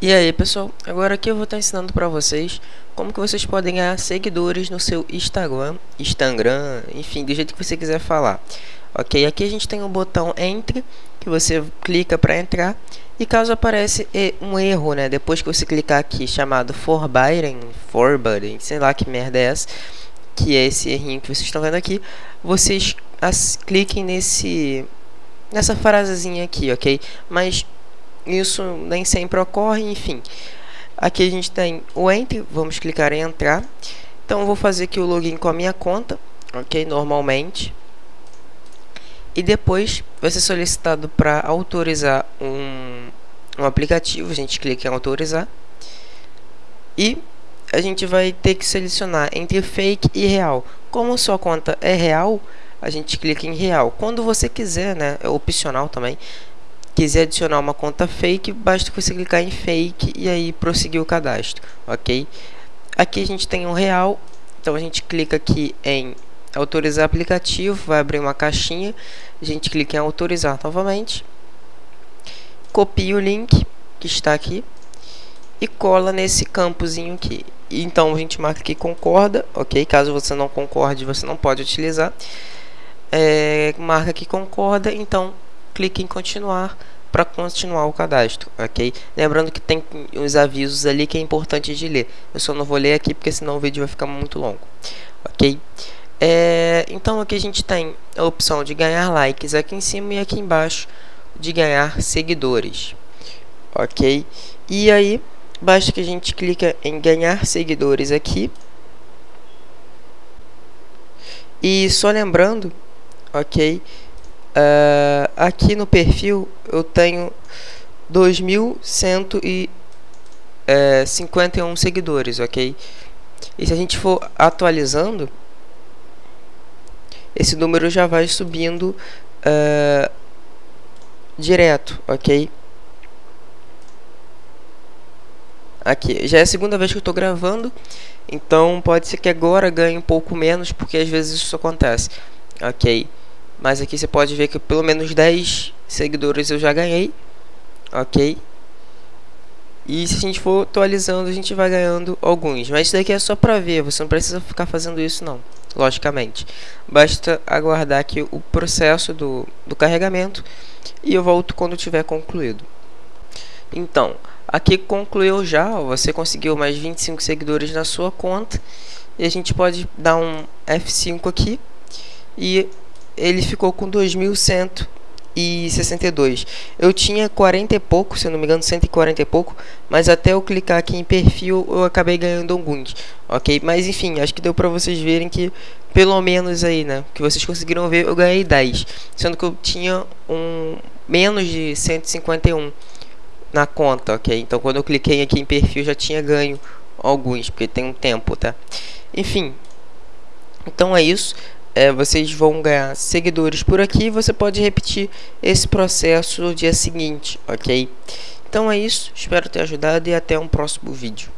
E aí pessoal, agora aqui eu vou estar ensinando para vocês como que vocês podem ganhar seguidores no seu Instagram, Instagram, enfim, do jeito que você quiser falar. Ok, aqui a gente tem um botão Entre, que você clica para entrar, e caso apareça um erro, né, depois que você clicar aqui, chamado Forbidding, Forbidding, sei lá que merda é essa, que é esse errinho que vocês estão vendo aqui, vocês as, cliquem nesse, nessa frasezinha aqui, ok? Mas isso nem sempre ocorre, enfim. Aqui a gente tem o Enter, vamos clicar em Entrar. Então, vou fazer aqui o login com a minha conta, ok? Normalmente. E depois vai ser solicitado para autorizar um, um aplicativo, a gente clica em autorizar. E a gente vai ter que selecionar entre fake e real. Como sua conta é real, a gente clica em real. Quando você quiser, né, é opcional também, quiser adicionar uma conta fake, basta você clicar em fake e aí prosseguir o cadastro, ok? Aqui a gente tem um real, então a gente clica aqui em autorizar aplicativo, vai abrir uma caixinha, a gente clica em autorizar novamente, copia o link que está aqui e cola nesse campozinho aqui. Então a gente marca que concorda, ok? Caso você não concorde, você não pode utilizar. É, marca que concorda, então clique em continuar para continuar o cadastro, ok? Lembrando que tem os avisos ali que é importante de ler. Eu só não vou ler aqui porque senão o vídeo vai ficar muito longo, ok? É, então aqui a gente tem a opção de ganhar likes aqui em cima e aqui embaixo de ganhar seguidores, ok? E aí basta que a gente clica em ganhar seguidores aqui. E só lembrando, ok? Uh, aqui no perfil eu tenho 2.151 é, seguidores, ok? E se a gente for atualizando, esse número já vai subindo uh, direto, ok? Aqui, já é a segunda vez que eu estou gravando, então pode ser que agora ganhe um pouco menos, porque às vezes isso acontece, ok? Mas aqui você pode ver que pelo menos 10 seguidores eu já ganhei. Ok? E se a gente for atualizando, a gente vai ganhando alguns. Mas isso daqui é só pra ver, você não precisa ficar fazendo isso não. Logicamente. Basta aguardar aqui o processo do, do carregamento. E eu volto quando tiver concluído. Então, aqui concluiu já. Você conseguiu mais 25 seguidores na sua conta. E a gente pode dar um F5 aqui. E ele ficou com 2.162. Eu tinha 40 e pouco, se eu não me engano, 140 e pouco, mas até eu clicar aqui em perfil eu acabei ganhando alguns, ok? Mas enfim, acho que deu pra vocês verem que pelo menos aí, né, que vocês conseguiram ver, eu ganhei 10, sendo que eu tinha um menos de 151 na conta, ok? Então quando eu cliquei aqui em perfil já tinha ganho alguns, porque tem um tempo, tá? Enfim, então é isso é, vocês vão ganhar seguidores por aqui você pode repetir esse processo no dia seguinte, ok? Então é isso, espero ter ajudado e até um próximo vídeo.